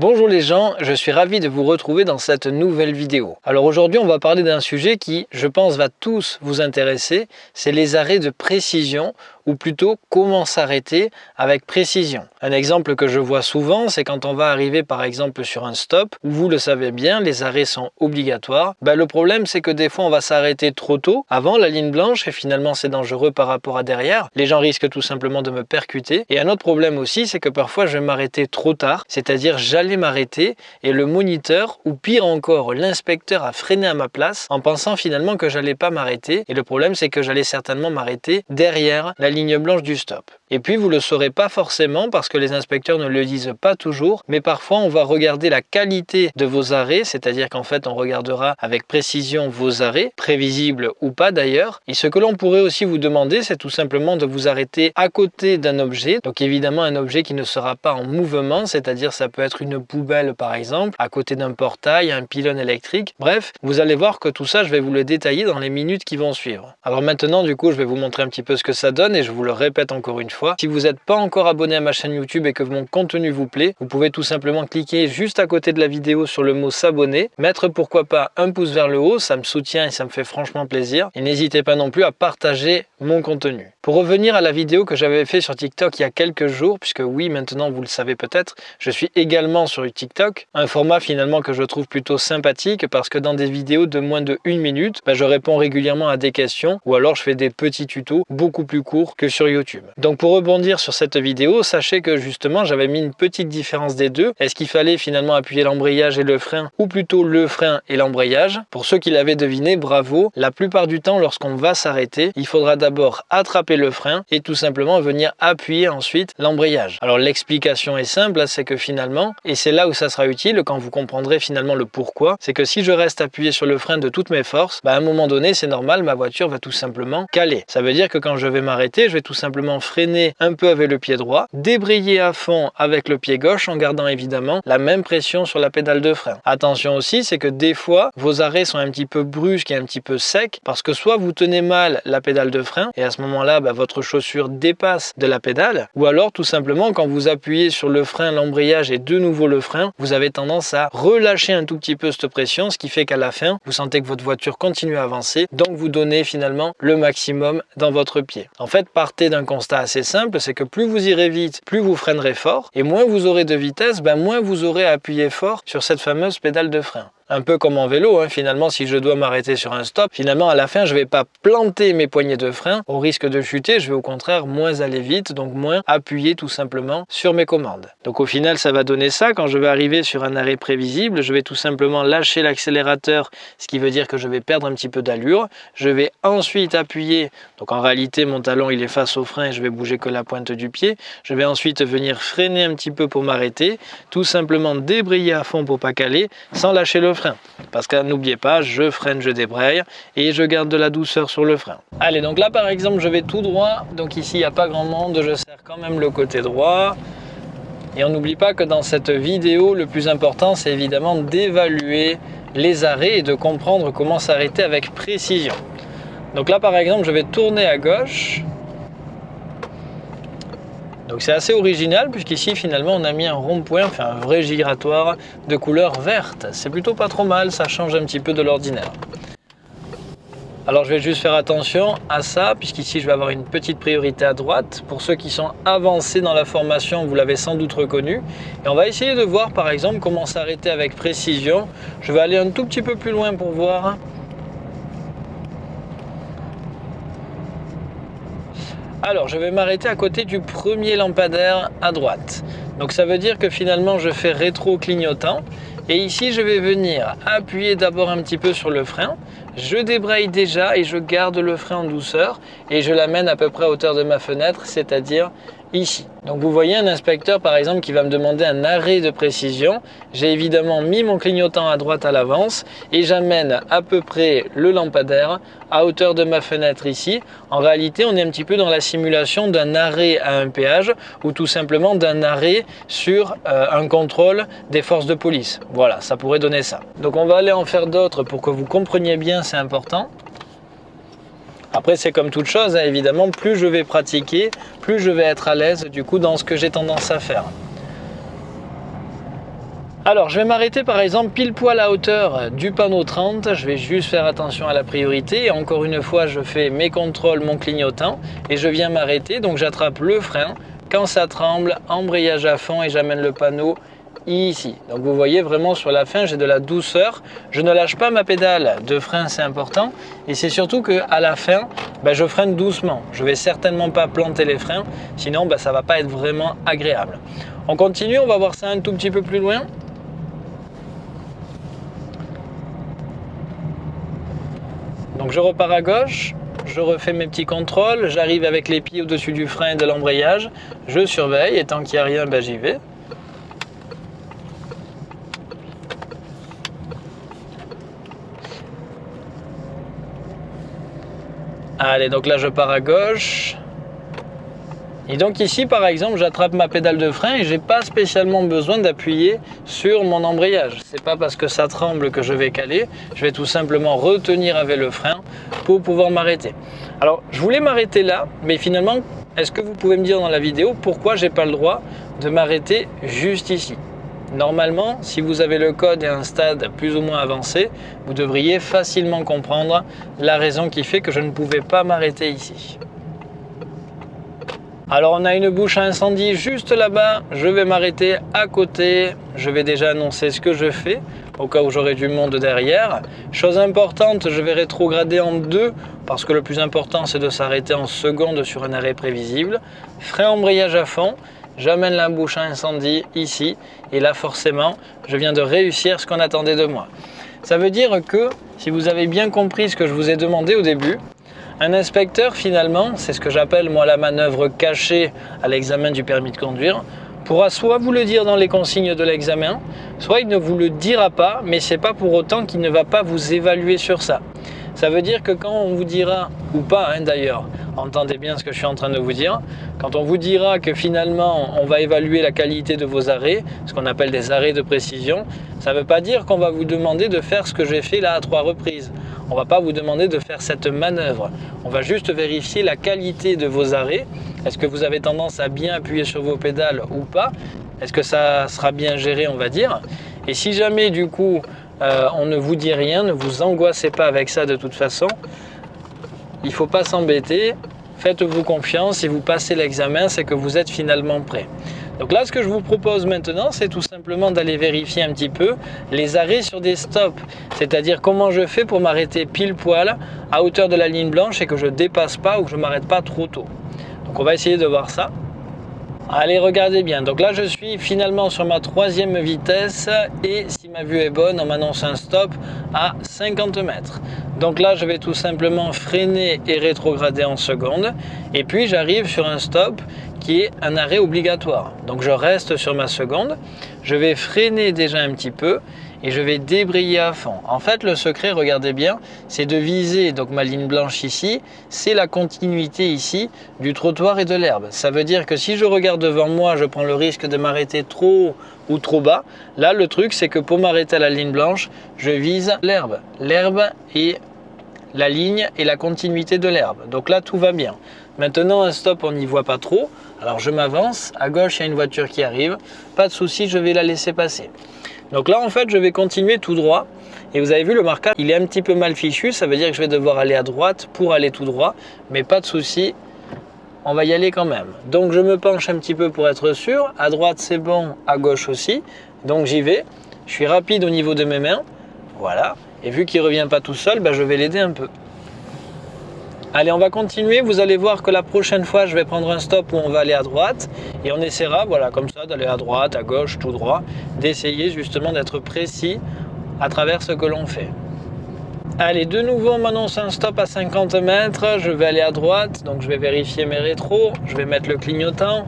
Bonjour les gens, je suis ravi de vous retrouver dans cette nouvelle vidéo. Alors aujourd'hui on va parler d'un sujet qui, je pense, va tous vous intéresser, c'est les arrêts de précision ou plutôt comment s'arrêter avec précision. Un exemple que je vois souvent, c'est quand on va arriver par exemple sur un stop, où vous le savez bien, les arrêts sont obligatoires. Ben, le problème c'est que des fois on va s'arrêter trop tôt, avant la ligne blanche, et finalement c'est dangereux par rapport à derrière. Les gens risquent tout simplement de me percuter. Et un autre problème aussi, c'est que parfois je vais m'arrêter trop tard, c'est-à-dire j'allais m'arrêter et le moniteur, ou pire encore, l'inspecteur a freiné à ma place en pensant finalement que j'allais pas m'arrêter. Et le problème c'est que j'allais certainement m'arrêter derrière la ligne ligne blanche du stop. Et puis vous le saurez pas forcément parce que les inspecteurs ne le disent pas toujours, mais parfois on va regarder la qualité de vos arrêts, c'est-à-dire qu'en fait on regardera avec précision vos arrêts, prévisibles ou pas d'ailleurs. Et ce que l'on pourrait aussi vous demander, c'est tout simplement de vous arrêter à côté d'un objet, donc évidemment un objet qui ne sera pas en mouvement, c'est-à-dire ça peut être une poubelle par exemple, à côté d'un portail, un pylône électrique. Bref, vous allez voir que tout ça, je vais vous le détailler dans les minutes qui vont suivre. Alors maintenant, du coup, je vais vous montrer un petit peu ce que ça donne et je vous le répète encore une fois si vous n'êtes pas encore abonné à ma chaîne YouTube et que mon contenu vous plaît, vous pouvez tout simplement cliquer juste à côté de la vidéo sur le mot s'abonner, mettre pourquoi pas un pouce vers le haut, ça me soutient et ça me fait franchement plaisir. Et n'hésitez pas non plus à partager mon contenu. Pour revenir à la vidéo que j'avais fait sur TikTok il y a quelques jours, puisque oui, maintenant vous le savez peut-être, je suis également sur TikTok, un format finalement que je trouve plutôt sympathique parce que dans des vidéos de moins de une minute, bah, je réponds régulièrement à des questions ou alors je fais des petits tutos beaucoup plus courts que sur YouTube. Donc pour rebondir sur cette vidéo, sachez que justement j'avais mis une petite différence des deux. Est-ce qu'il fallait finalement appuyer l'embrayage et le frein ou plutôt le frein et l'embrayage? Pour ceux qui l'avaient deviné, bravo. La plupart du temps lorsqu'on va s'arrêter, il faudra d'abord attraper le frein et tout simplement venir appuyer ensuite l'embrayage. Alors l'explication est simple, c'est que finalement, et c'est là où ça sera utile quand vous comprendrez finalement le pourquoi, c'est que si je reste appuyé sur le frein de toutes mes forces, bah, à un moment donné c'est normal, ma voiture va tout simplement caler. Ça veut dire que quand je vais m'arrêter, je vais tout simplement freiner un peu avec le pied droit, débrayer à fond avec le pied gauche en gardant évidemment la même pression sur la pédale de frein. Attention aussi, c'est que des fois, vos arrêts sont un petit peu brusques et un petit peu secs parce que soit vous tenez mal la pédale de frein et à ce moment-là, bah, votre chaussure dépasse de la pédale ou alors tout simplement quand vous appuyez sur le frein, l'embrayage et de nouveau le frein, vous avez tendance à relâcher un tout petit peu cette pression, ce qui fait qu'à la fin, vous sentez que votre voiture continue à avancer, donc vous donnez finalement le maximum dans votre pied. En fait, partez d'un constat assez simple, c'est que plus vous irez vite, plus vous freinerez fort, et moins vous aurez de vitesse, ben moins vous aurez appuyé fort sur cette fameuse pédale de frein un peu comme en vélo, hein. finalement si je dois m'arrêter sur un stop, finalement à la fin je vais pas planter mes poignées de frein au risque de chuter, je vais au contraire moins aller vite, donc moins appuyer tout simplement sur mes commandes. Donc au final ça va donner ça, quand je vais arriver sur un arrêt prévisible, je vais tout simplement lâcher l'accélérateur, ce qui veut dire que je vais perdre un petit peu d'allure, je vais ensuite appuyer, donc en réalité mon talon il est face au frein et je vais bouger que la pointe du pied, je vais ensuite venir freiner un petit peu pour m'arrêter, tout simplement débrayer à fond pour pas caler, sans lâcher le frein. Parce que n'oubliez pas, je freine, je débraye et je garde de la douceur sur le frein. Allez, donc là par exemple, je vais tout droit. Donc ici, il n'y a pas grand monde, je serre quand même le côté droit. Et on n'oublie pas que dans cette vidéo, le plus important, c'est évidemment d'évaluer les arrêts et de comprendre comment s'arrêter avec précision. Donc là, par exemple, je vais tourner à gauche. Donc c'est assez original puisqu'ici finalement on a mis un rond-point, enfin un vrai giratoire de couleur verte. C'est plutôt pas trop mal, ça change un petit peu de l'ordinaire. Alors je vais juste faire attention à ça puisqu'ici je vais avoir une petite priorité à droite. Pour ceux qui sont avancés dans la formation, vous l'avez sans doute reconnu. Et on va essayer de voir par exemple comment s'arrêter avec précision. Je vais aller un tout petit peu plus loin pour voir Alors, je vais m'arrêter à côté du premier lampadaire à droite. Donc ça veut dire que finalement, je fais rétro-clignotant. Et ici, je vais venir appuyer d'abord un petit peu sur le frein. Je débraye déjà et je garde le frein en douceur. Et je l'amène à peu près à hauteur de ma fenêtre, c'est-à-dire ici. Donc vous voyez un inspecteur par exemple qui va me demander un arrêt de précision. J'ai évidemment mis mon clignotant à droite à l'avance et j'amène à peu près le lampadaire à hauteur de ma fenêtre ici. En réalité on est un petit peu dans la simulation d'un arrêt à un péage ou tout simplement d'un arrêt sur euh, un contrôle des forces de police. Voilà, ça pourrait donner ça. Donc on va aller en faire d'autres pour que vous compreniez bien, c'est important. Après, c'est comme toute chose, hein, évidemment, plus je vais pratiquer, plus je vais être à l'aise du coup dans ce que j'ai tendance à faire. Alors je vais m'arrêter par exemple pile poil à hauteur du panneau 30, je vais juste faire attention à la priorité. encore une fois je fais mes contrôles, mon clignotant et je viens m'arrêter. Donc j'attrape le frein, quand ça tremble, embrayage à fond et j'amène le panneau ici. Donc vous voyez vraiment sur la fin, j'ai de la douceur. Je ne lâche pas ma pédale de frein, c'est important. Et c'est surtout qu'à la fin, ben, je freine doucement. Je vais certainement pas planter les freins, sinon ben, ça va pas être vraiment agréable. On continue, on va voir ça un tout petit peu plus loin. Donc je repars à gauche, je refais mes petits contrôles, j'arrive avec les pieds au-dessus du frein et de l'embrayage, je surveille et tant qu'il n'y a rien, ben, j'y vais. Allez, donc là je pars à gauche. Et donc ici par exemple j'attrape ma pédale de frein et j'ai pas spécialement besoin d'appuyer sur mon embrayage. C'est pas parce que ça tremble que je vais caler, je vais tout simplement retenir avec le frein pour pouvoir m'arrêter. Alors je voulais m'arrêter là, mais finalement est-ce que vous pouvez me dire dans la vidéo pourquoi j'ai pas le droit de m'arrêter juste ici? Normalement, si vous avez le code et un stade plus ou moins avancé, vous devriez facilement comprendre la raison qui fait que je ne pouvais pas m'arrêter ici. Alors on a une bouche à incendie juste là-bas, je vais m'arrêter à côté, je vais déjà annoncer ce que je fais au cas où j'aurai du monde derrière. Chose importante, je vais rétrograder en deux parce que le plus important c'est de s'arrêter en seconde sur un arrêt prévisible. Frein embrayage à fond j'amène la bouche à incendie ici et là forcément je viens de réussir ce qu'on attendait de moi. Ça veut dire que si vous avez bien compris ce que je vous ai demandé au début, un inspecteur finalement, c'est ce que j'appelle moi la manœuvre cachée à l'examen du permis de conduire, pourra soit vous le dire dans les consignes de l'examen, soit il ne vous le dira pas, mais c'est pas pour autant qu'il ne va pas vous évaluer sur ça. Ça veut dire que quand on vous dira, ou pas hein, d'ailleurs, entendez bien ce que je suis en train de vous dire, quand on vous dira que finalement on va évaluer la qualité de vos arrêts, ce qu'on appelle des arrêts de précision, ça ne veut pas dire qu'on va vous demander de faire ce que j'ai fait là à trois reprises. On ne va pas vous demander de faire cette manœuvre. On va juste vérifier la qualité de vos arrêts. Est-ce que vous avez tendance à bien appuyer sur vos pédales ou pas? Est-ce que ça sera bien géré, on va dire? Et si jamais du coup euh, on ne vous dit rien, ne vous angoissez pas avec ça de toute façon. Il ne faut pas s'embêter, faites-vous confiance, si vous passez l'examen, c'est que vous êtes finalement prêt. Donc là, ce que je vous propose maintenant, c'est tout simplement d'aller vérifier un petit peu les arrêts sur des stops. C'est-à-dire comment je fais pour m'arrêter pile poil à hauteur de la ligne blanche et que je ne dépasse pas ou que je ne m'arrête pas trop tôt. Donc on va essayer de voir ça. Allez, regardez bien. Donc là, je suis finalement sur ma troisième vitesse et si ma vue est bonne, on m'annonce un stop à 50 mètres. Donc là, je vais tout simplement freiner et rétrograder en seconde. Et puis, j'arrive sur un stop qui est un arrêt obligatoire. Donc je reste sur ma seconde. Je vais freiner déjà un petit peu et je vais débrayer à fond. En fait, le secret, regardez bien, c'est de viser donc ma ligne blanche ici, c'est la continuité ici du trottoir et de l'herbe. Ça veut dire que si je regarde devant moi, je prends le risque de m'arrêter trop ou trop bas. Là, le truc, c'est que pour m'arrêter à la ligne blanche, je vise l'herbe. L'herbe et la ligne et la continuité de l'herbe. Donc là, tout va bien. Maintenant, un stop, on n'y voit pas trop. Alors je m'avance, à gauche, il y a une voiture qui arrive. Pas de souci, je vais la laisser passer. Donc là, en fait, je vais continuer tout droit. Et vous avez vu, le marquage, il est un petit peu mal fichu. Ça veut dire que je vais devoir aller à droite pour aller tout droit. Mais pas de souci, on va y aller quand même. Donc je me penche un petit peu pour être sûr. À droite, c'est bon. À gauche aussi. Donc j'y vais. Je suis rapide au niveau de mes mains. Voilà. Et vu qu'il ne revient pas tout seul, ben, je vais l'aider un peu. Allez, on va continuer. Vous allez voir que la prochaine fois, je vais prendre un stop où on va aller à droite. Et on essaiera, voilà, comme ça, d'aller à droite, à gauche, tout droit. D'essayer justement d'être précis à travers ce que l'on fait. Allez, de nouveau, on m'annonce un stop à 50 mètres. Je vais aller à droite, donc je vais vérifier mes rétros. Je vais mettre le clignotant.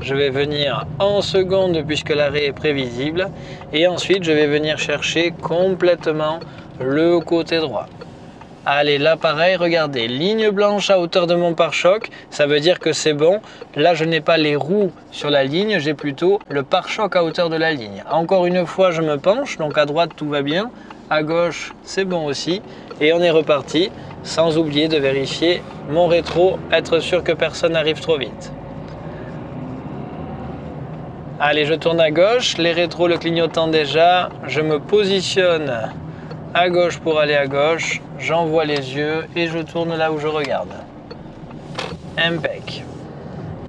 Je vais venir en seconde puisque l'arrêt est prévisible. Et ensuite, je vais venir chercher complètement le côté droit. Allez, là pareil, regardez, ligne blanche à hauteur de mon pare-choc, ça veut dire que c'est bon. Là, je n'ai pas les roues sur la ligne, j'ai plutôt le pare-choc à hauteur de la ligne. Encore une fois, je me penche, donc à droite, tout va bien. À gauche, c'est bon aussi. Et on est reparti, sans oublier de vérifier mon rétro, être sûr que personne n'arrive trop vite. Allez, je tourne à gauche, les rétros le clignotant déjà, je me positionne à gauche pour aller à gauche, j'envoie les yeux et je tourne là où je regarde. Impec.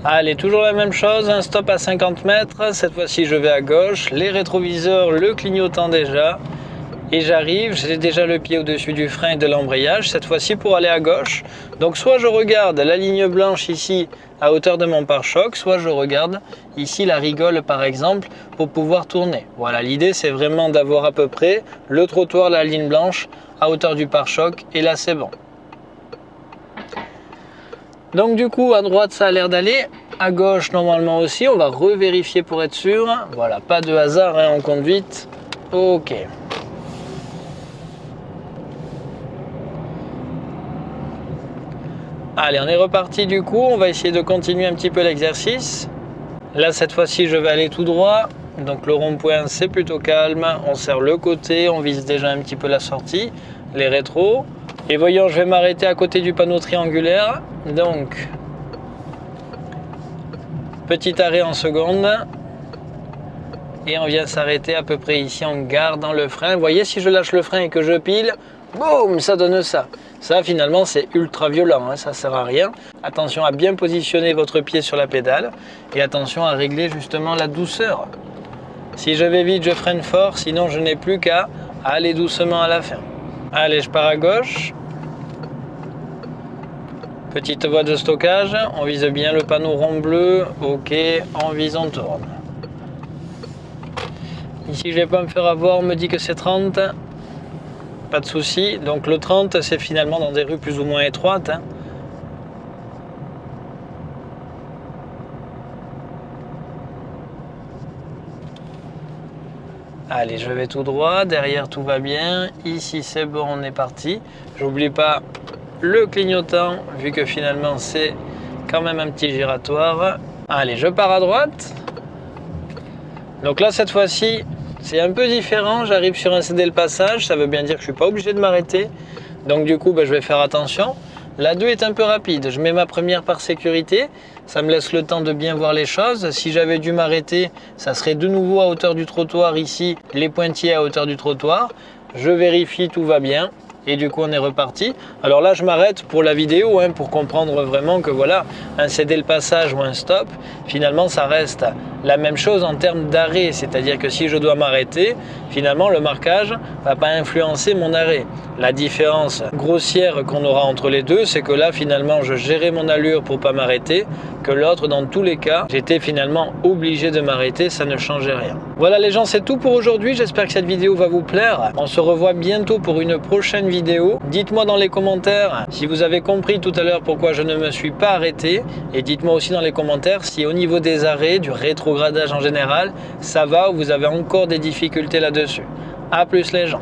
Allez, toujours la même chose, un stop à 50 mètres, cette fois-ci je vais à gauche, les rétroviseurs le clignotant déjà, et j'arrive, j'ai déjà le pied au-dessus du frein et de l'embrayage, cette fois-ci pour aller à gauche. Donc soit je regarde la ligne blanche ici à hauteur de mon pare-choc, soit je regarde ici la rigole par exemple pour pouvoir tourner. Voilà, l'idée c'est vraiment d'avoir à peu près le trottoir, la ligne blanche à hauteur du pare-choc et là c'est bon. Donc du coup à droite ça a l'air d'aller, à gauche normalement aussi, on va revérifier pour être sûr. Voilà, pas de hasard hein, en conduite. Ok. Allez, on est reparti du coup. On va essayer de continuer un petit peu l'exercice. Là, cette fois-ci, je vais aller tout droit. Donc le rond-point, c'est plutôt calme. On serre le côté, on vise déjà un petit peu la sortie, les rétros. Et voyons, je vais m'arrêter à côté du panneau triangulaire. Donc, petit arrêt en seconde. Et on vient s'arrêter à peu près ici en gardant le frein. Vous voyez, si je lâche le frein et que je pile, boum, ça donne ça. Ça, finalement, c'est ultra violent, hein, ça sert à rien. Attention à bien positionner votre pied sur la pédale et attention à régler justement la douceur. Si je vais vite, je freine fort, sinon je n'ai plus qu'à aller doucement à la fin. Allez, je pars à gauche. Petite voie de stockage, on vise bien le panneau rond bleu, ok, on vise, on tourne. Ici, je vais pas me faire avoir, on me dit que c'est 30 pas de souci. Donc le 30, c'est finalement dans des rues plus ou moins étroites. Hein. Allez, je vais tout droit. Derrière, tout va bien. Ici, c'est bon, on est parti. J'oublie pas le clignotant, vu que finalement, c'est quand même un petit giratoire. Allez, je pars à droite. Donc là, cette fois-ci, c'est un peu différent, j'arrive sur un CD le passage, ça veut bien dire que je ne suis pas obligé de m'arrêter. Donc du coup, ben, je vais faire attention. La 2 est un peu rapide, je mets ma première par sécurité, ça me laisse le temps de bien voir les choses. Si j'avais dû m'arrêter, ça serait de nouveau à hauteur du trottoir ici, les pointillés à hauteur du trottoir. Je vérifie, tout va bien et du coup on est reparti. Alors là je m'arrête pour la vidéo hein, pour comprendre vraiment que voilà, un céder le passage ou un stop, finalement ça reste la même chose en termes d'arrêt, c'est-à-dire que si je dois m'arrêter, finalement le marquage va pas influencer mon arrêt. La différence grossière qu'on aura entre les deux, c'est que là finalement je gérais mon allure pour pas m'arrêter, que l'autre dans tous les cas, j'étais finalement obligé de m'arrêter, ça ne changeait rien. Voilà les gens, c'est tout pour aujourd'hui, j'espère que cette vidéo va vous plaire. On se revoit bientôt pour une prochaine vidéo. Dites-moi dans les commentaires si vous avez compris tout à l'heure pourquoi je ne me suis pas arrêté et dites-moi aussi dans les commentaires si au niveau des arrêts, du rétrogradage en général, ça va ou vous avez encore des difficultés là-dessus. A plus les gens